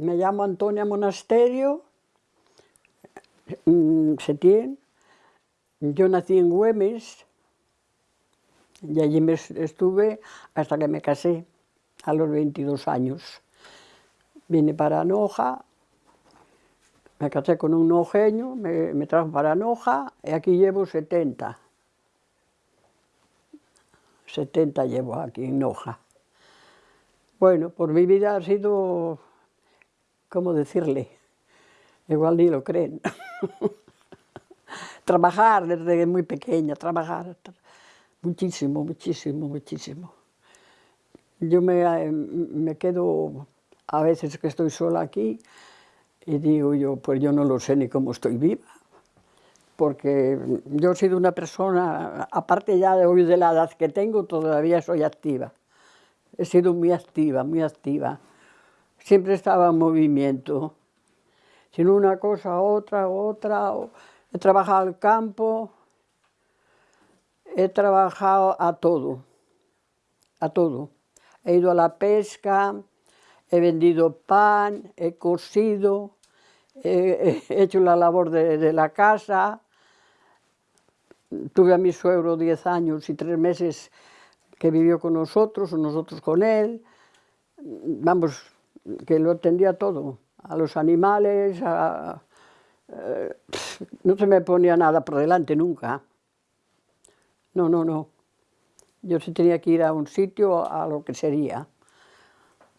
me llamo Antonia Monasterio, mm, Setién. Yo nací en Güemes y allí me estuve hasta que me casé a los 22 años. Vine para Noja, me casé con un nojeño, me, me trajo para Noja y aquí llevo 70. 70 llevo aquí en Noja. Bueno, por mi vida ha sido, ¿cómo decirle? Igual ni lo creen. trabajar desde muy pequeña, trabajar muchísimo, muchísimo, muchísimo. Yo me, me quedo, a veces que estoy sola aquí, y digo yo, pues yo no lo sé ni cómo estoy viva, porque yo he sido una persona, aparte ya de hoy de la edad que tengo, todavía soy activa. He sido muy activa, muy activa. Siempre estaba en movimiento. Sin una cosa, otra, otra. He trabajado al campo, he trabajado a todo, a todo. He ido a la pesca, he vendido pan, he cosido, he, hecho la labor de, de, la casa. Tuve a mi suegro 10 años y 3 meses que vivió con nosotros, o nosotros con él. Vamos, que lo atendía todo, a los animales, eh, no se me ponía nada por delante nunca. No, no, no. Yo sí tenía que ir a un sitio a lo que sería.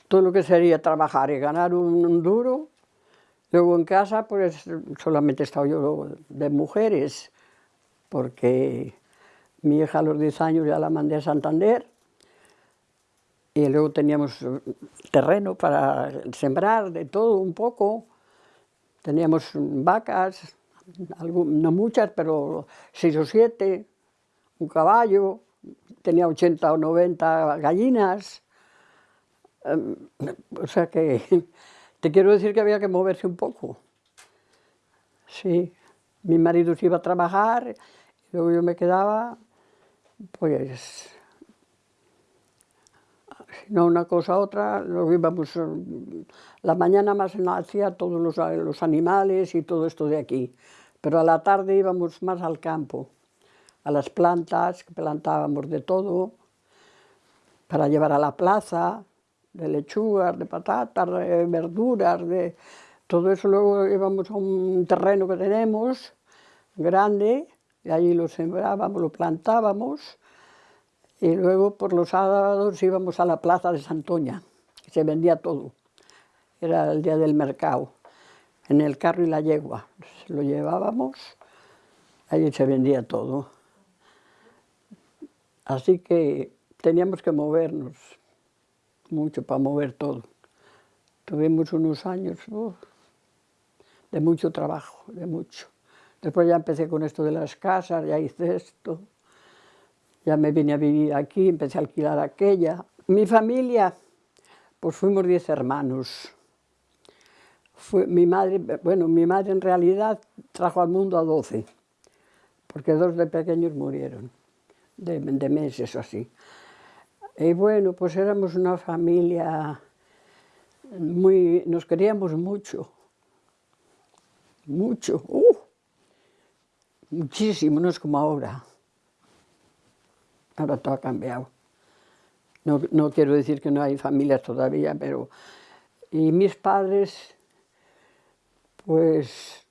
Todo lo que sería trabajar y ganar un, duro. Luego en casa, pues solamente he estado yo de mujeres, porque mi hija a los 10 años ya la mandé a Santander. Y luego teníamos terreno para sembrar de todo un poco. Teníamos vacas, no muchas, pero seis o siete, un caballo, tenía 80 o 90 gallinas. Em, o sea que te quiero decir que había que moverse un poco. Sí, mi marido se iba a trabajar, luego yo me quedaba, pues no una cosa a otra, lo íbamos, la mañana más hacía todos los, los, animales y todo esto de aquí, pero a la tarde íbamos más al campo, a las plantas, que plantábamos de todo, para llevar a la plaza, de lechugas, de patatas, de verduras, de todo eso. Luego íbamos a un terreno que tenemos, grande, y allí lo sembrábamos, lo plantábamos, y luego por los sábados íbamos a la plaza de Santoña, se vendía todo. Era el día del mercado, en el carro y la yegua. Lo llevábamos, allí se vendía todo. Así que teníamos que movernos mucho para mover todo. Tuvimos unos años de mucho trabajo, de mucho. Después ya empecé con esto de las casas, ya hice esto. Ya me vine a vivir aquí, empecé a alquilar aquella. Mi familia, pues fuimos diez hermanos. Fue, mi madre, bueno, mi madre en realidad trajo al mundo a doce, porque dos de pequeños murieron, de, de meses o así. Y bueno, pues éramos una familia muy, nos queríamos mucho, mucho, uh, muchísimo, no es como ahora. Ahora todo ha cambiado. No, no, quiero decir que no hay familias todavía, pero... Y mis padres, pues,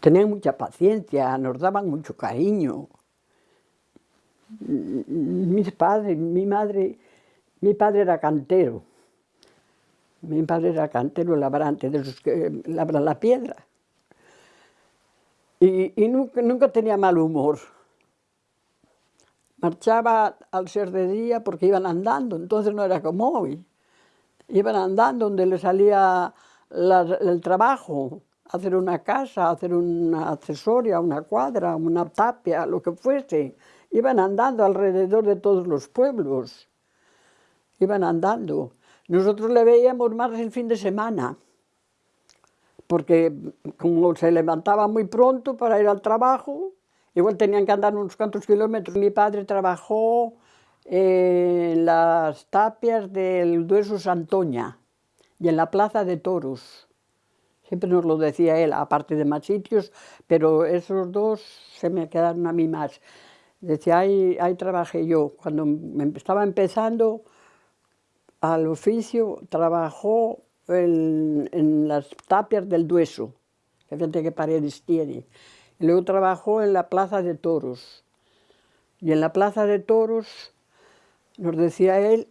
tenían mucha paciencia, nos daban mucho cariño. Mis padres, mi madre, mi padre era cantero. Mi padre era cantero labrante, de los que labran la piedra. Y, y nunca, nunca tenía mal humor. Marchaba al ser de día porque iban andando, entonces no era como hoy. Iban andando donde les salía el trabajo, hacer una casa, hacer una accesoria, una cuadra, una tapia, lo que fuese. Iban andando alrededor de todos los pueblos. Iban andando. Nosotros le veíamos más el fin de semana, porque como se levantaba muy pronto para ir al trabajo, Igual tenían que andar unos cuantos kilómetros. Mi padre trabajó en las tapias del Dueso Santoña y en la plaza de toros. Siempre nos lo decía él, aparte de más sitios, pero esos dos se me quedaron a mí más. Decía, ahí, ahí trabajé yo. Cuando estaba empezando al oficio, trabajó en, las tapias del Dueso, fíjate qué paredes tiene. Luego trabajó en la plaza de toros. Y en la plaza de toros nos decía él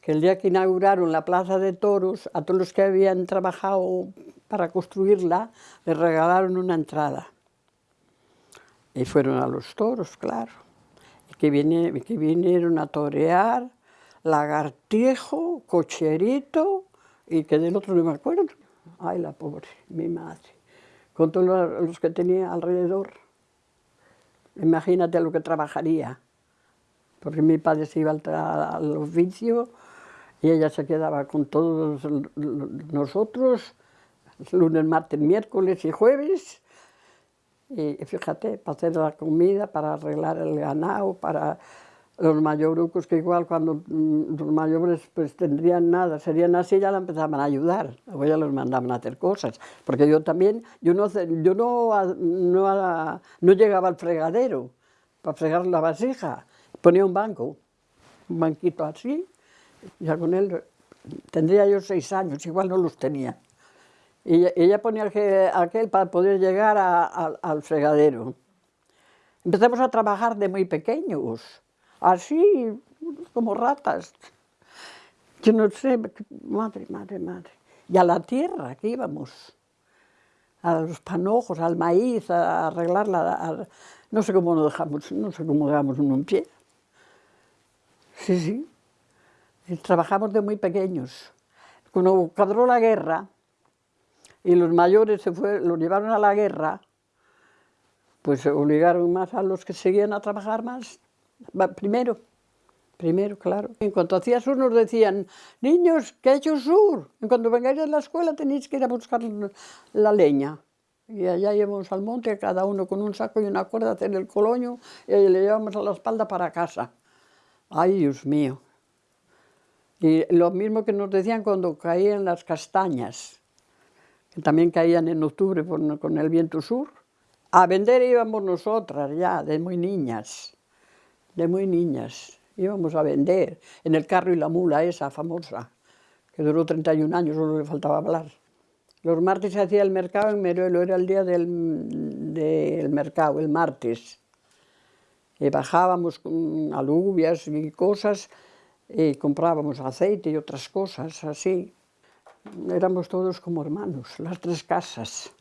que el día que inauguraron la plaza de toros, a todos los que habían trabajado para construirla, les regalaron una entrada. Y fueron a los toros, claro. Y que, que vinieron a torear, lagartijo, cocherito, y que del otro no me acuerdo. Ay, la pobre, mi madre. Con todos los que tenía alrededor. Imagínate lo que trabajaría. Porque mi padre se iba al oficio y ella se quedaba con todos nosotros, lunes, martes, miércoles y jueves. Y fíjate, para hacer la comida, para arreglar el ganado, para los mayorucos, que igual cuando mm, los mayores pues tendrían nada, serían así, ya la empezaban a ayudar, o ya los mandaban a hacer cosas. Porque yo también, yo no, yo no, no, no llegaba al fregadero para fregar la vasija, ponía un banco, un banquito así, ya con él tendría yo seis años, igual no los tenía. Y ella ponía aquel para poder llegar al fregadero. Empezamos a trabajar de muy pequeños, así como ratas. Yo no sé, madre, madre, madre. Y a la tierra que íbamos, a los panojos, al maíz, a arreglarla, no sé cómo nos dejamos, no sé cómo dejamos uno en pie. Sí, sí. Trabajamos de muy pequeños. Cuando cadró la guerra y los mayores se fue, los llevaron a la guerra, pues obligaron más a los que seguían a trabajar más. Primero, primero, claro. En cuanto hacía sur nos decían, niños, que ha hecho sur. En cuanto vengáis a la escuela tenéis que ir a buscar la leña. Y allá íbamos al monte, cada uno con un saco y una cuerda a hacer el coloño, y le llevamos a la espalda para casa. Ay, Dios mío. Y lo mismo que nos decían cuando caían las castañas, que también caían en octubre con el viento sur. A vender íbamos nosotras ya, de muy niñas, de muy niñas. Íbamos a vender en el carro y la mula esa famosa, que duró 31 años, solo le faltaba hablar. Los martes se hacía el mercado en Meruelo, era el día del, del mercado, el martes. Y bajábamos con alubias y cosas y comprábamos aceite y otras cosas así. Éramos todos como hermanos, las tres casas.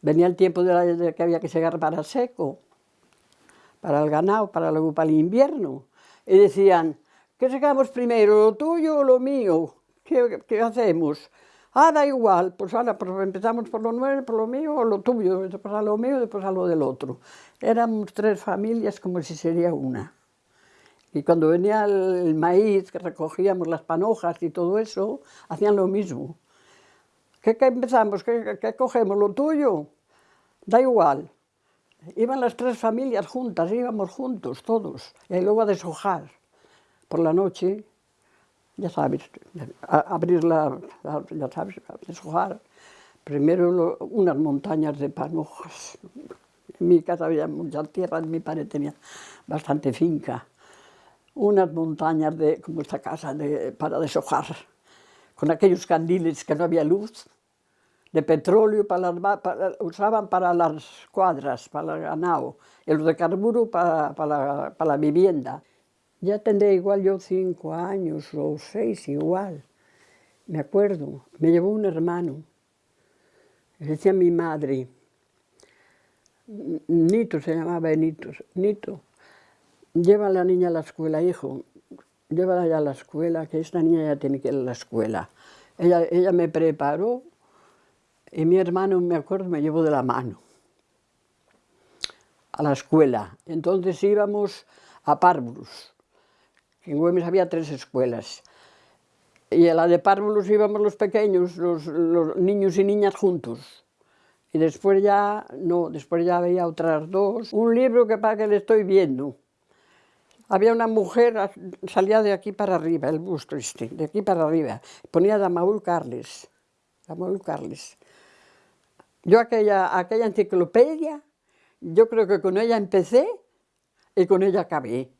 Venía el tiempo de, la, de que había que llegar para seco, para el ganado, para luego para el invierno. Y decían, ¿qué sacamos primero, lo tuyo o lo mío? ¿Qué, qué hacemos? Ah, da igual, pues ahora pues empezamos por lo nuevo, por lo mío o lo tuyo, después a lo mío, después a lo del otro. Éramos tres familias como si sería una. Y cuando venía el maíz, que recogíamos las panojas y todo eso, hacían lo mismo. ¿Qué, empezamos? ¿Qué, ¿Qué, cogemos? ¿Lo tuyo? Da igual. Iban las tres familias juntas, íbamos juntos todos. Y luego a deshojar por la noche, ya sabes, a abrir la, ya sabes, a deshojar. Primero unas montañas de panojas. En mi casa había mucha tierra, mi padre tenía bastante finca unas montañas de, como esta casa, de, para deshojar, con aquellos candiles que no había luz, de petróleo para para, usaban para las cuadras, para el ganado, y los de carburo para, para, para la vivienda. Ya tendría igual yo cinco años o seis igual, me acuerdo, me llevó un hermano, decía mi madre, Nito se llamaba Nito, Nito, lleva a la niña a la escuela, hijo, llévala ya a la escuela, que esta niña ya tiene que ir a la escuela. Ella, ella me preparó y mi hermano, me acuerdo, me llevó de la mano a la escuela. Entonces íbamos a Párvulos. En Güemes había tres escuelas. Y a la de Párvulos íbamos los pequeños, los, niños y niñas juntos. Y después ya, no, después ya había otras dos. Un libro que para que le estoy viendo había una mujer, salía de aquí para arriba, el busto este, de aquí para arriba, ponía Damaul Carles, Damaul Carles. Yo aquella, aquella enciclopedia, yo creo que con ella empecé y con ella acabé.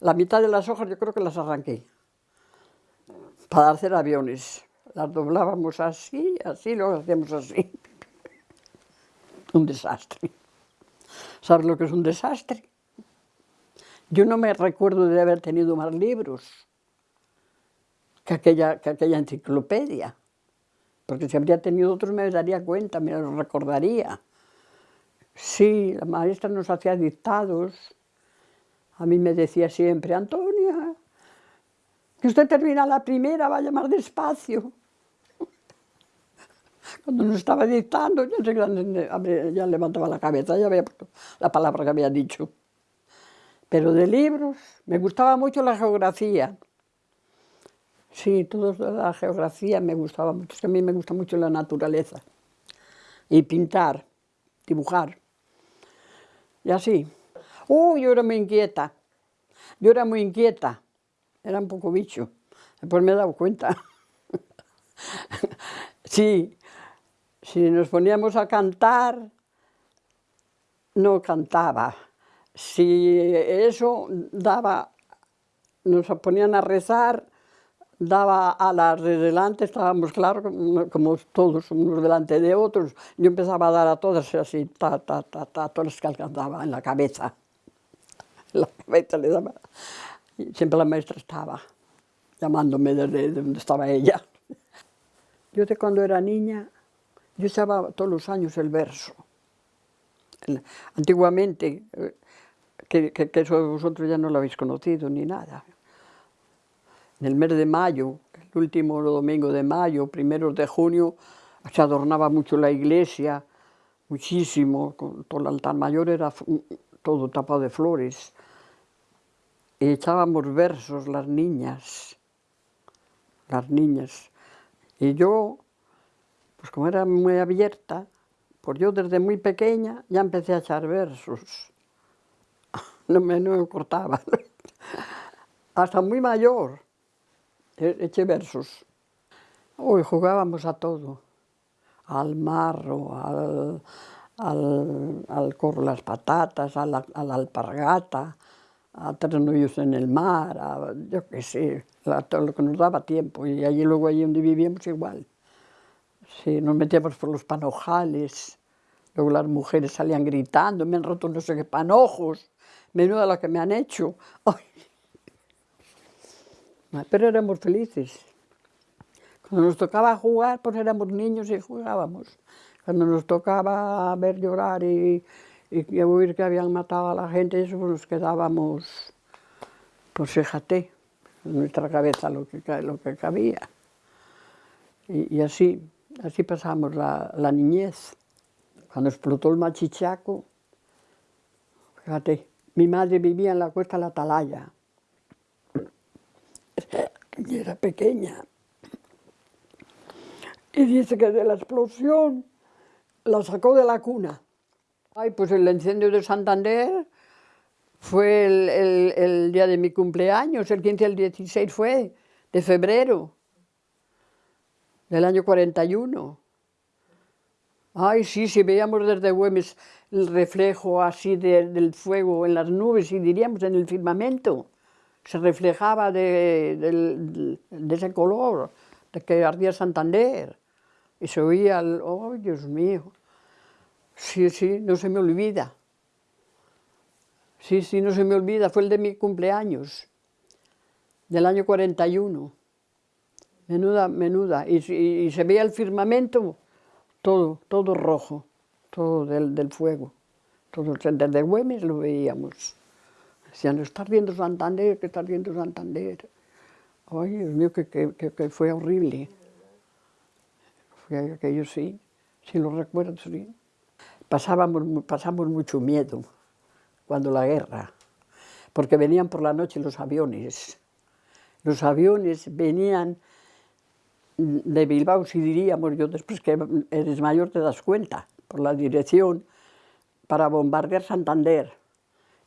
La mitad de las hojas yo creo que las arranqué para hacer aviones. Las doblábamos así, así, luego hacíamos así. Un desastre. ¿Sabes lo que es un desastre? Yo no me recuerdo de haber tenido más libros que aquella, que aquella enciclopedia, porque si habría tenido otros me daría cuenta, me lo recordaría. Sí, la maestra nos hacía dictados, a mí me decía siempre, Antonia, que usted termina la primera, vaya más despacio. Cuando nos estaba dictando, ya, ya levantaba la cabeza, ya había la palabra que había dicho. Pero de libros, me gustaba mucho la geografía. Sí, toda la geografía me gustaba mucho. A mí me gusta mucho la naturaleza. Y pintar, dibujar. Y así. Uy, yo era muy inquieta. Yo era muy inquieta. Era un poco bicho. Después me he dado cuenta. sí, si nos poníamos a cantar, no cantaba si eso daba, nos ponían a rezar, daba a las de delante, estábamos claros, como todos unos delante de otros, yo empezaba a dar a todas así, ta, ta, ta, ta, todas las que alcanzaba en la cabeza. En la cabeza le daba. Y siempre la maestra estaba llamándome desde donde estaba ella. Yo de cuando era niña, yo echaba todos los años el verso. Antiguamente, eh, que, que, eso vosotros ya no lo habéis conocido ni nada. En el mes de mayo, el último domingo de mayo, primeros de junio, se adornaba mucho la iglesia, muchísimo, todo el altar mayor era todo tapado de flores. Y echábamos versos las niñas, las niñas. Y yo, pues como era muy abierta, pues yo desde muy pequeña ya empecé a echar versos no me, no me cortaba. Hasta muy mayor eché versos. Hoy jugábamos a todo, al marro, al, al, al corro las patatas, a la, a la alpargata, a tres en el mar, yo qué sé, a todo lo que nos daba tiempo. Y allí luego, allí donde vivíamos, igual. Sí, nos metíamos por los panojales, luego las mujeres salían gritando, me han roto no sé qué panojos menuda lo que me han hecho. Pero éramos felices. Cuando nos tocaba jugar, pues éramos niños y jugábamos. Cuando nos tocaba ver llorar y, y oír que habían matado a la gente, eso pues nos quedábamos, pues fíjate, en nuestra cabeza lo que, lo que cabía. Y, y así, así pasamos la, la niñez. Cuando explotó el machichaco, fíjate, mi madre vivía en la cuesta de la Atalaya. Y era pequeña. Y dice que de la explosión la sacó de la cuna. Ay, pues el incendio de Santander fue el, día de mi cumpleaños, el 15 al 16 fue, de febrero, del año 41. Ay, sí, si veíamos desde Güemes el reflejo así del fuego en las nubes y diríamos en el firmamento, se reflejaba de, ese color, de que ardía Santander, y se oía, el, oh Dios mío, sí, sí, no se me olvida. Sí, sí, no se me olvida, fue el de mi cumpleaños, del año 41. Menuda, menuda, y, y se veía el firmamento, todo, todo rojo todo del, del fuego. Todo, desde Güemes lo veíamos. Decían, está viendo Santander, que está viendo Santander. Ay, Dios mío, que, que, que, fue horrible. Fue aquello sí, sí lo recuerdo, sí. Pasábamos, pasamos mucho miedo cuando la guerra, porque venían por la noche los aviones. Los aviones venían de Bilbao, si diríamos, yo después que eres mayor te das cuenta, por la dirección para bombardear Santander.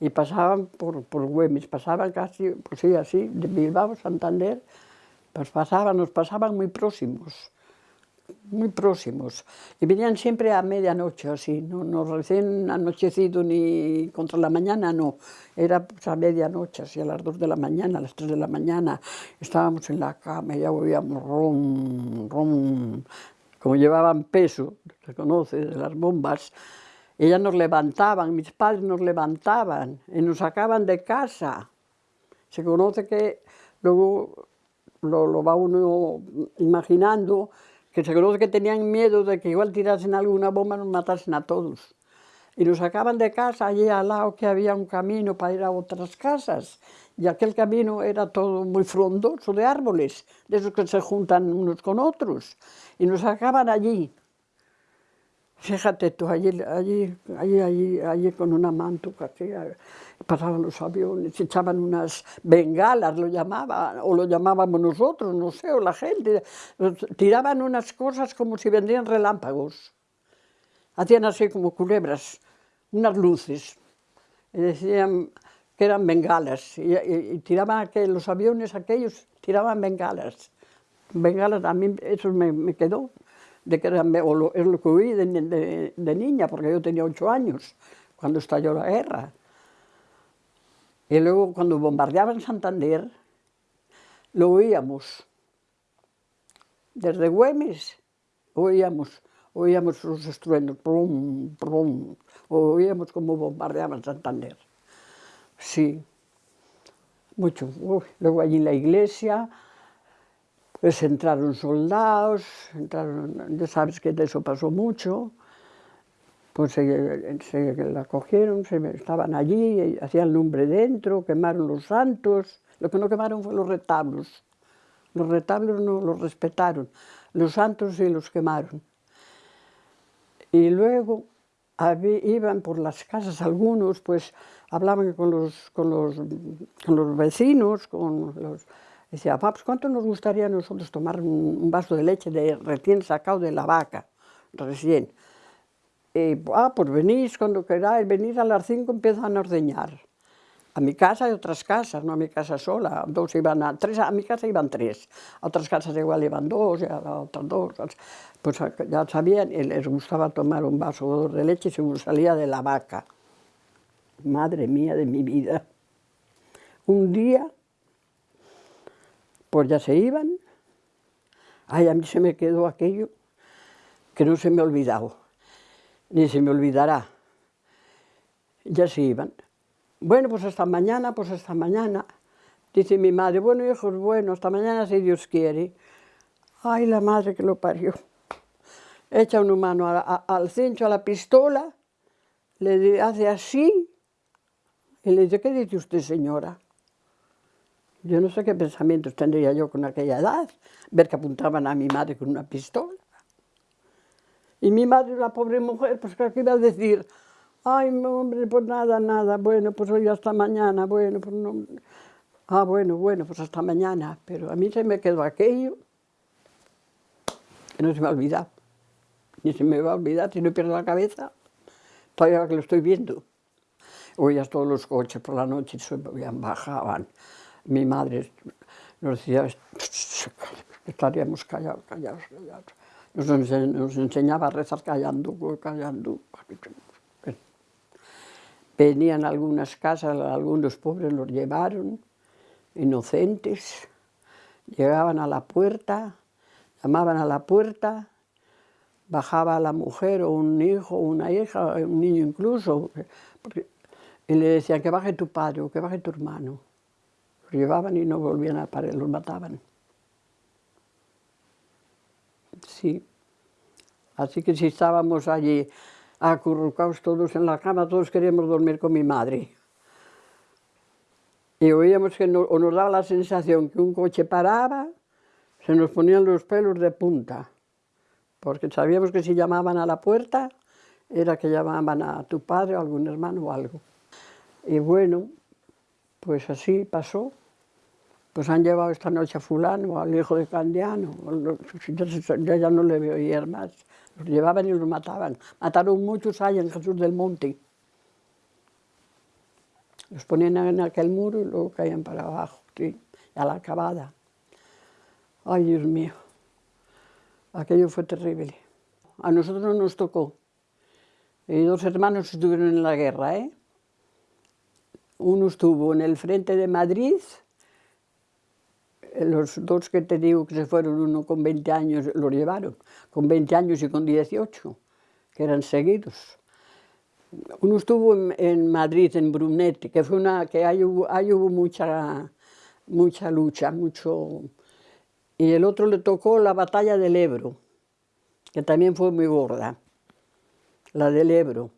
Y pasaban por, por Güemes, pasaban casi, pues sí, así, de Bilbao, Santander, pues pasaban, nos pasaban muy próximos, muy próximos. Y venían siempre a medianoche, así, no, no recién anochecido ni contra la mañana, no. Era pues, a medianoche, así a las dos de la mañana, a las tres de la mañana. Estábamos en la cama y ya oíamos rom, rom, como llevaban peso, se conoce, de las bombas, ellas nos levantaban, mis padres nos levantaban y nos sacaban de casa. Se conoce que luego lo, va uno imaginando, que se conoce que tenían miedo de que igual tirasen alguna bomba y nos matasen a todos. Y nos sacaban de casa, allí al lado que había un camino para ir a otras casas. Y aquel camino era todo muy frondoso de árboles, de esos que se juntan unos con otros. Y nos sacaban allí. Fíjate tú, allí, allí, allí, allí, allí con una mantuca que pasaban los aviones, echaban unas bengalas, lo llamaban, o lo llamábamos nosotros, no sé, o la gente, tiraban unas cosas como si vendrían relámpagos. Hacían así como culebras, unas luces, y decían que eran bengalas, y, tiraban aquel, los aviones aquellos, tiraban bengalas. Bengalas, a mí eso me quedó de que era, o es lo que oí de, niña, porque yo tenía ocho años cuando estalló la guerra. Y luego cuando bombardeaban Santander, lo oíamos. Desde Güemes oíamos, oíamos los estruendos, prum, prum, oíamos cómo bombardeaban Santander. Sí, mucho. Luego allí en la iglesia, pues entraron soldados, entraron, ya sabes que de eso pasó mucho, pues se, la cogieron, se, estaban allí, hacían lumbre dentro, quemaron los santos, lo que no quemaron fue los retablos, los retablos no los respetaron, los santos sí los quemaron. Y luego iban por las casas algunos, pues hablaban con los, con los, con los vecinos, con los, Decía, paps, ¿cuánto nos gustaría a nosotros tomar un, vaso de leche de recién sacado de la vaca? Recién. Y, ah, pues venís cuando queráis, venís a las cinco empiezan a ordeñar. A mi casa y otras casas, no a mi casa sola. Dos iban a, tres, a mi casa iban tres. A otras casas igual iban dos, y a otras dos. Pues ya sabían, les gustaba tomar un vaso de leche según salía de la vaca. Madre mía de mi vida. Un día pues ya se iban. Ay, a mí se me quedó aquello que no se me ha olvidado, ni se me olvidará. Ya se iban. Bueno, pues hasta mañana, pues hasta mañana. Dice mi madre, bueno hijos, bueno, hasta mañana si Dios quiere. Ay, la madre que lo parió. Echa una mano al cincho, a la pistola, le hace así, y le dice, ¿qué dice usted señora? Yo no sé qué pensamientos tendría yo con aquella edad, ver que apuntaban a mi madre con una pistola. Y mi madre, la pobre mujer, pues que iba a decir, ay, hombre, pues nada, nada, bueno, pues hoy hasta mañana, bueno, pues no... Ah, bueno, bueno, pues hasta mañana. Pero a mí se me quedó aquello que no se me ha olvidado. Ni se me va a olvidar si no pierdo la cabeza. Todavía lo estoy viendo. Oías todos los coches por la noche, bajaban mi madre nos decía, estaríamos callados, callados, callados. Nos, enseñaba a rezar callando, callando. Venían algunas casas, algunos pobres los llevaron, inocentes, llegaban a la puerta, llamaban a la puerta, bajaba la mujer o un hijo una hija, un niño incluso, y le decían que baje tu padre o que baje tu hermano llevaban y no volvían a parar, los mataban. Sí. Así que si estábamos allí acurrucados todos en la cama, todos queríamos dormir con mi madre. Y oíamos que no, o nos daba la sensación que un coche paraba, se nos ponían los pelos de punta, porque sabíamos que si llamaban a la puerta, era que llamaban a tu padre o algún hermano o algo. Y bueno, pues así pasó pues han llevado esta noche a fulano, al hijo de Candiano, yo ya no le veo oír más. Los llevaban y los mataban. Mataron muchos ahí en Jesús del Monte. Los ponían en aquel muro y luego caían para abajo, sí, a la acabada. Ay, Dios mío, aquello fue terrible. A nosotros no nos tocó. Y dos hermanos estuvieron en la guerra, ¿eh? Uno estuvo en el frente de Madrid, los dos que te digo que se fueron, uno con 20 años, los llevaron, con 20 años y con 18, que eran seguidos. Uno estuvo en, Madrid, en Brunete, que fue una, que ahí hubo, hubo mucha, mucha lucha, mucho... Y el otro le tocó la batalla del Ebro, que también fue muy gorda, la del Ebro.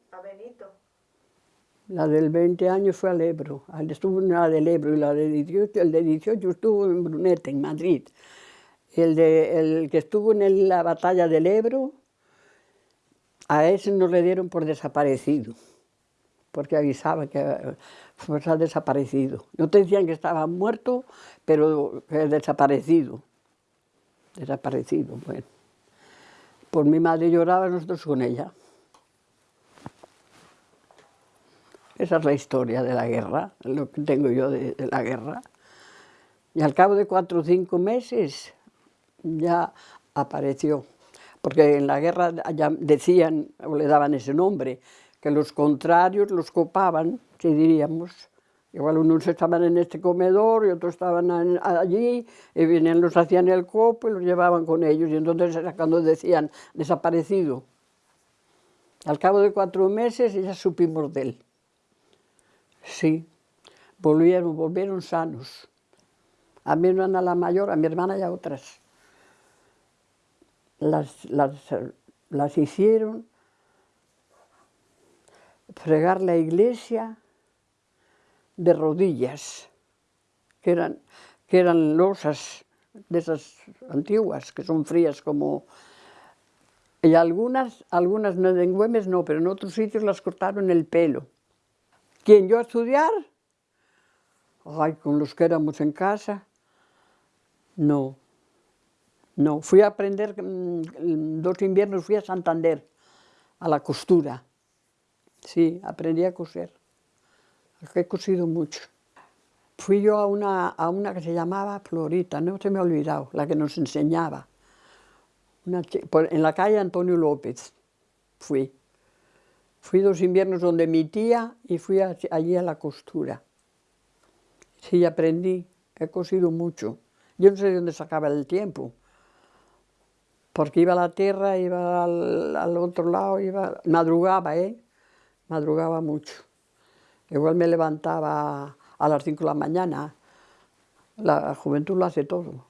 La del 20 años fue al Ebro, estuvo en la del Ebro, y la de 18, el de 18 estuvo en Brunete, en Madrid. El, que estuvo en la batalla del Ebro a ese no le dieron por desaparecido, porque avisaba que pues, ha desaparecido. No te decían que estaba muerto, pero que desaparecido. Desaparecido, bueno. Por mi madre lloraba, nosotros con ella. Esa es la historia de la guerra, lo que tengo yo de, la guerra. Y al cabo de cuatro o cinco meses ya apareció porque en la guerra ya decían, o le daban ese nombre, que los contrarios los copaban, si diríamos. Igual unos estaban en este comedor y otros estaban allí, y venían, los hacían el copo y los llevaban con ellos, y entonces era cuando decían, desaparecido. Al cabo de cuatro meses ya supimos de él. Sí, volvieron, volvieron sanos. A mi hermana la mayor, a mi hermana y a otras las, las, las hicieron fregar la iglesia de rodillas, que eran, que eran losas de esas antiguas, que son frías como... Y algunas, algunas en Güemes no, pero en otros sitios las cortaron el pelo. ¿Quién, yo a estudiar? Ay, con los que éramos en casa, no. No, fui a aprender, mm, dos inviernos fui a Santander, a la costura. Sí, aprendí a coser. He cosido mucho. Fui yo a una, a una que se llamaba Florita, no se me ha olvidado, la que nos enseñaba. en la calle Antonio López fui. Fui dos inviernos donde mi tía y fui allí a la costura. Sí, aprendí, he cosido mucho. Yo no sé de dónde sacaba el tiempo porque iba a la tierra, iba al, otro lado, iba, madrugaba, ¿eh? Madrugaba mucho. Igual me levantaba a las 5 de la mañana, la juventud lo hace todo.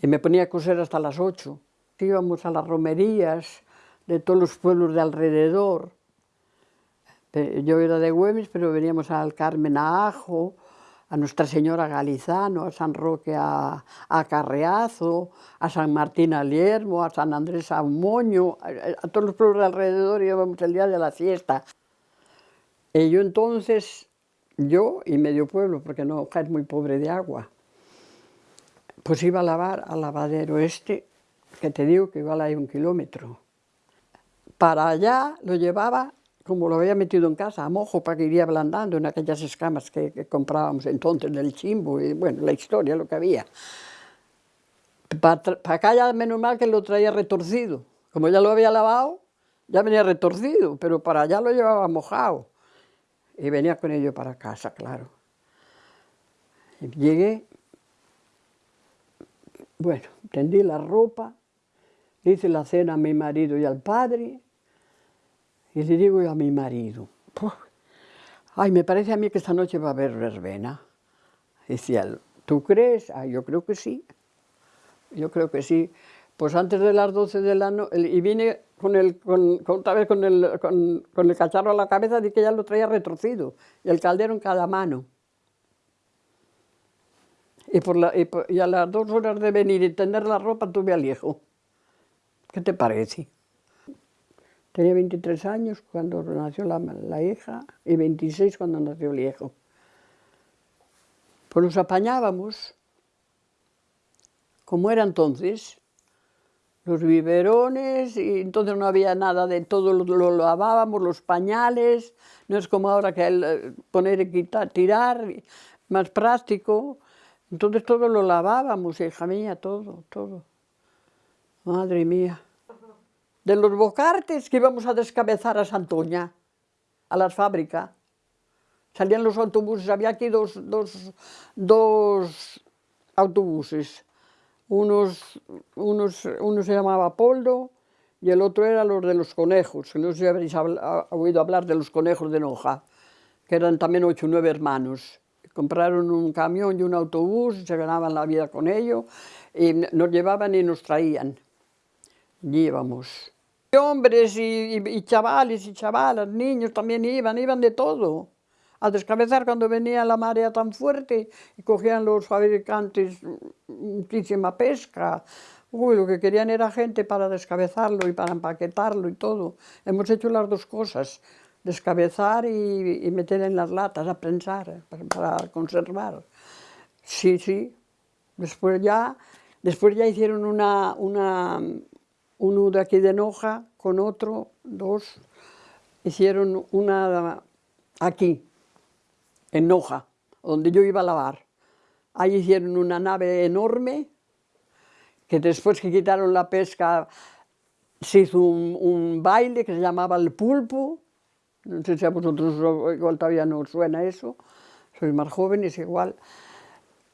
Y me ponía a coser hasta las 8. Íbamos a las romerías de todos los pueblos de alrededor. Yo era de Güemes, pero veníamos al Carmen a Ajo, a Nuestra Señora Galizano, a San Roque a, Carreazo, a San Martín a Liermo, a San Andrés a Moño, a, todos los pueblos de alrededor íbamos el día de la fiesta. Y yo entonces, yo y medio pueblo, porque no es muy pobre de agua, pues iba a lavar al lavadero este, que te digo que igual hay un kilómetro. Para allá lo llevaba como lo había metido en casa, a mojo, para que iría ablandando en aquellas escamas que, comprábamos entonces del chimbo, y bueno, la historia, lo que había. Para, acá ya menos mal que lo traía retorcido, como ya lo había lavado, ya venía retorcido, pero para allá lo llevaba mojado. Y venía con ello para casa, claro. Llegué, bueno, tendí la ropa, hice la cena a mi marido y al padre, y le digo a mi marido, ay, me parece a mí que esta noche va a haber verbena. Decía, ¿tú crees? Ah, yo creo que sí. Yo creo que sí. Pues antes de las 12 de la y vine con el, con, otra vez con el, con, con el cacharro a la cabeza de que ya lo traía retorcido, y el caldero en cada mano. Y, por la, y, a las dos horas de venir y tender la ropa tuve al hijo. ¿Qué te parece? Tenía 23 años cuando nació la, hija y 26 cuando nació el hijo. Pues nos apañábamos, como era entonces, los biberones, y entonces no había nada de todo, lo, lavábamos, los pañales, no es como ahora que poner y quitar, tirar, más práctico. Entonces todo lo lavábamos, hija mía, todo, todo. Madre mía. De los bocartes que íbamos a descabezar a Santoña, a las fábricas. Salían los autobuses, había aquí dos, dos, dos autobuses. Unos, unos, uno se llamaba Poldo y el otro era los de los conejos. No sé si habréis oído hablar de los conejos de Noja, que eran también ocho o nueve hermanos. Compraron un camión y un autobús, se ganaban la vida con ello, y nos llevaban y nos traían. Y. Y hombres y, y, chavales y chavalas, niños también iban, iban de todo. A descabezar cuando venía la marea tan fuerte y cogían los fabricantes muchísima pesca, Uy, lo que querían era gente para descabezarlo y para empaquetarlo y todo. Hemos hecho las dos cosas, descabezar y, meter en las latas, a prensar, para, conservar. Sí, sí. Después ya, después ya hicieron una, una, uno de aquí de Noja con otro, dos. Hicieron una aquí, en Noja, donde yo iba a lavar. Ahí hicieron una nave enorme, que después que quitaron la pesca se hizo un, baile que se llamaba el pulpo, no sé si a vosotros igual todavía no suena eso, sois más jóvenes igual,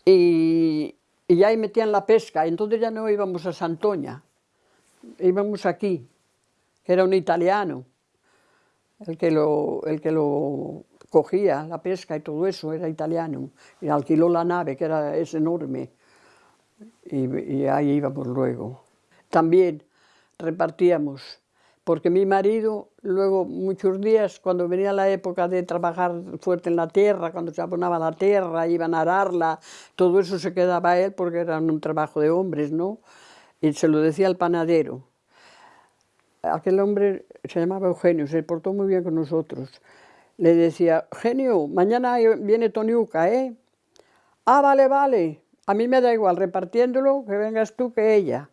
y, y ahí metían la pesca, entonces ya no íbamos a Santoña, íbamos aquí, que era un italiano, el que lo, el que lo cogía, la pesca y todo eso, era italiano, y alquiló la nave, que era, es enorme, y, ahí íbamos luego. También repartíamos, porque mi marido luego muchos días, cuando venía la época de trabajar fuerte en la tierra, cuando se abonaba la tierra, iban a ararla, todo eso se quedaba él porque era un trabajo de hombres, ¿no? Y se lo decía al panadero. Aquel hombre se llamaba Eugenio, se portó muy bien con nosotros. Le decía, Eugenio, mañana viene Toniuca, ¿eh? Ah, vale, vale. A mí me da igual, repartiéndolo, que vengas tú que ella.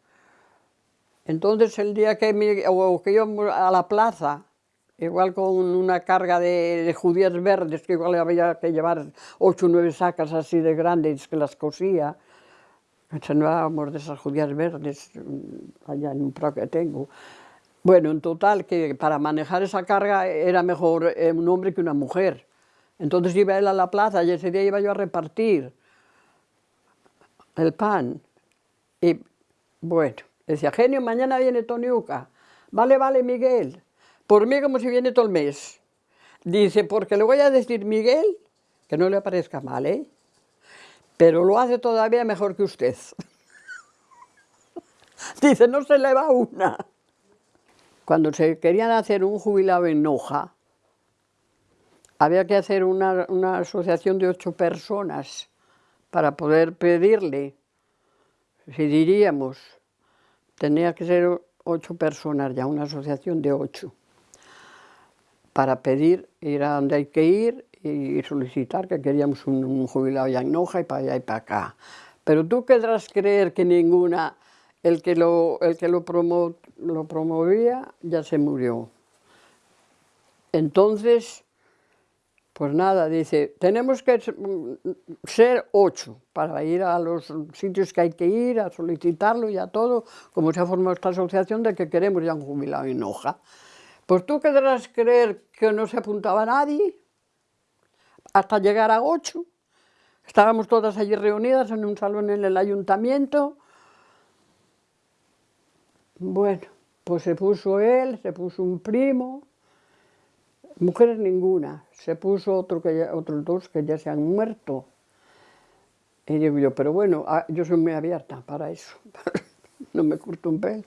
Entonces el día que, me, o que íbamos a la plaza, igual con una carga de, judías verdes, que igual había que llevar ocho o nueve sacas así de grandes que las cosía, llevábamos de esas judías verdes allá en un pro que tengo. Bueno, en total, que para manejar esa carga era mejor eh, un hombre que una mujer. Entonces iba él a la plaza y ese día iba yo a repartir el pan. Y bueno, decía, genio, mañana viene Toniuca. Vale, vale, Miguel. Por mí como si viene todo el mes. Dice, porque le voy a decir Miguel, que no le parezca mal, ¿eh? Pero lo hace todavía mejor que usted. Dice, no se le va una. Cuando se querían hacer un jubilado en Noja, había que hacer una, una asociación de ocho personas para poder pedirle, si diríamos, tenía que ser ocho personas ya, una asociación de ocho, para pedir, ir a donde hay que ir y solicitar que queríamos un, jubilado ya en Noja y para allá y para acá. Pero tú querrás creer que ninguna, el que lo, el que lo, promovía ya se murió. Entonces, pues nada, dice, tenemos que ser ocho para ir a los sitios que hay que ir, a solicitarlo y a todo, como se ha formado esta asociación de que queremos ya un jubilado en hoja. Pues tú querrás creer que no se apuntaba nadie hasta llegar a ocho. Estábamos todas allí reunidas en un salón en el ayuntamiento. Bueno, pues se puso él, se puso un primo, Mujeres ninguna, se puso otro que otros dos que ya se han muerto. Y digo yo, pero bueno, ah, yo soy muy abierta para eso, no me corto un pelo.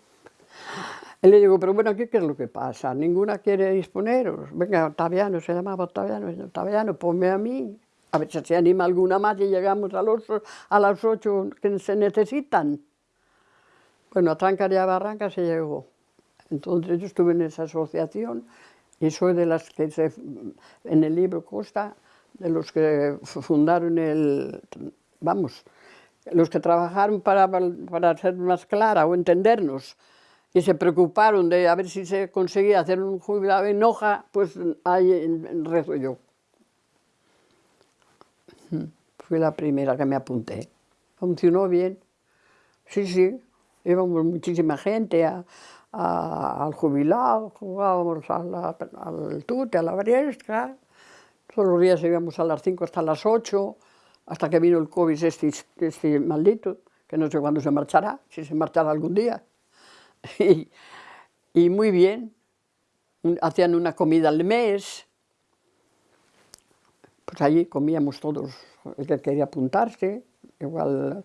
Y le digo, pero bueno, ¿qué, ¿qué es lo que pasa? ¿Ninguna quiere disponeros? Venga, Octaviano, se llamaba Octaviano, Octaviano, ponme a mí. A ver si se anima alguna más y llegamos a, los, a las ocho que se necesitan. Bueno, a Trancar y a Barranca se llegó. Entonces yo estuve en esa asociación y soy de las que se, en el libro consta de los que fundaron el, vamos, los que trabajaron para, para ser más clara o entendernos, y se preocuparon de a ver si se conseguía hacer un jubilado en hoja, pues ahí rezo yo. Fui la primera que me apunté. Funcionó bien. Sí, sí, íbamos muchísima gente al jubilado, jugábamos al tute, a la briesca. Todos los días íbamos a las 5 hasta las 8, hasta que vino el COVID este, este maldito, que no sé cuándo se marchará, si se marchará algún día. y, muy bien, hacían una comida al mes, pues allí comíamos todos, el que quería apuntarse, igual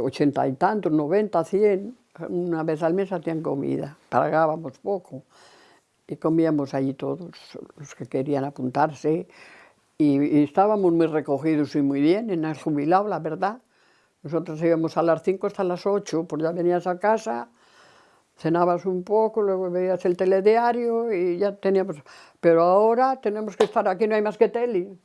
ochenta y tantos, noventa, cien, una vez al mes hacían comida, pagábamos poco y comíamos allí todos los que querían apuntarse. Y, estábamos muy recogidos y muy bien en el jubilado, la verdad. Nosotros íbamos a las cinco hasta las ocho, pues ya venías a casa, cenabas un poco, luego veías el telediario y ya teníamos... Pero ahora tenemos que estar aquí, no hay más que tele.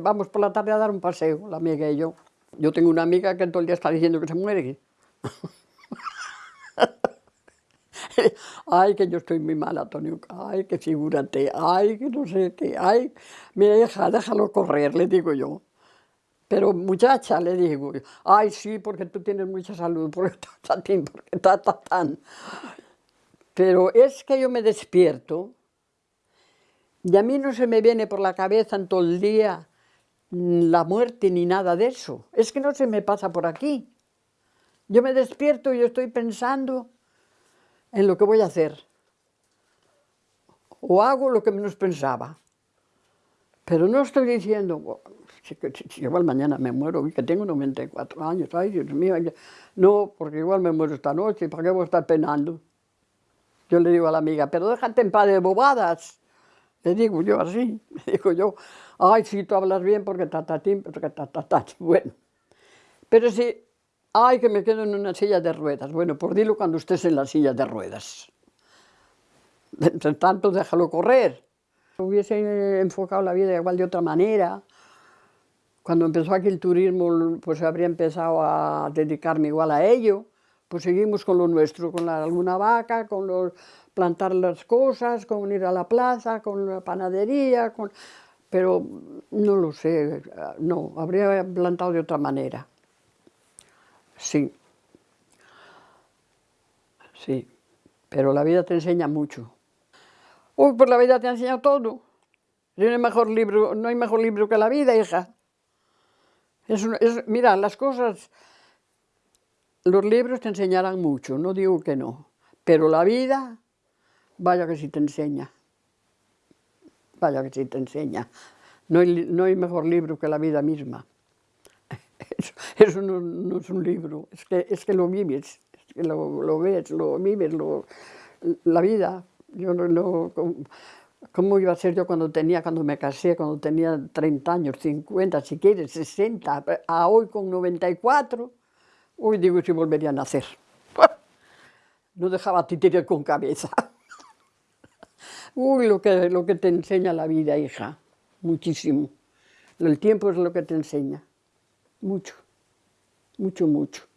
Vamos por la tarde a dar un paseo, la amiga y yo. Yo tengo una amiga que todo el día está diciendo que se muere. ay, que yo estoy muy mal, Antonio, ay, que figúrate, ay, que no sé qué, ay, mira, hija, déjalo correr, le digo yo. Pero muchacha, le digo, ay, sí, porque tú tienes mucha salud, porque está tan, porque está tan. Pero es que yo me despierto y a mí no se me viene por la cabeza en todo el día la muerte ni nada de eso. Es que no se me pasa por aquí. Yo me despierto y yo estoy pensando en lo que voy a hacer. O hago lo que menos pensaba. Pero no estoy diciendo, si, igual mañana me muero, que tengo 94 años, ay Dios mío, no, porque igual me muero esta noche, ¿para qué voy a estar penando? Yo le digo a la amiga, pero déjate en paz de bobadas. Le digo yo así, le digo yo, ay, si tú hablas bien porque tatatín, porque tatatín, bueno. Pero si, ay, que me quedo en una silla de ruedas, bueno, por dilo cuando estés en la silla de ruedas. Entre tanto, déjalo correr. Hubiese enfocado la vida igual de otra manera. Cuando empezó aquí el turismo, pues habría empezado a dedicarme igual a ello. Pues seguimos con lo nuestro, con la, alguna vaca, con los, plantar las cosas, con ir a la plaza, con la panadería, con pero no lo sé, no, habría plantado de otra manera. Sí. Sí, pero la vida te enseña mucho. Uy, pues la vida te ha enseñado todo. No hay mejor libro, no hay mejor libro que la vida, hija. Mira, las cosas, los libros te enseñarán mucho, no digo que no, pero la vida, vaya que sí te enseña vaya que sí te enseña. No hay, mejor libro que la vida misma. Eso, no, es un libro, es que, es que lo vives, es que lo, lo ves, lo vives, lo, la vida. Yo no, no, ¿Cómo iba a ser yo cuando tenía, cuando me casé, cuando tenía 30 años, 50, si quieres, 60, a hoy con 94? Hoy digo si volvería a nacer. No dejaba titirir con cabeza. Uy, lo que, lo que te enseña la vida, hija, muchísimo. El tiempo es lo que te enseña, mucho, mucho, mucho.